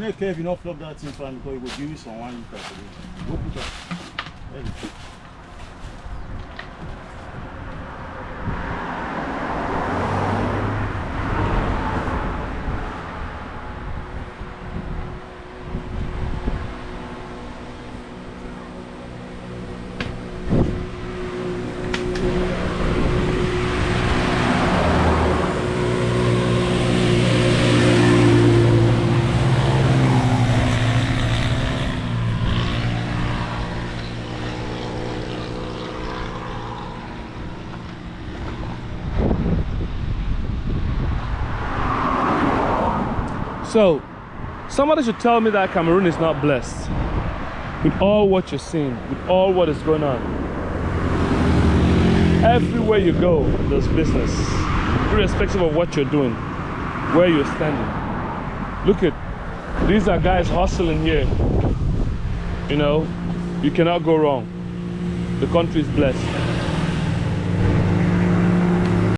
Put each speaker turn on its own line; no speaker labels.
not care if you not flop that thing for because you go give you some one liter today. Go put. There you.
So, somebody should tell me that Cameroon is not blessed with all what you're seeing, with all what is going on. Everywhere you go, there's business, irrespective of what you're doing, where you're standing. Look at these are guys hustling here. You know, you cannot go wrong. The country is blessed.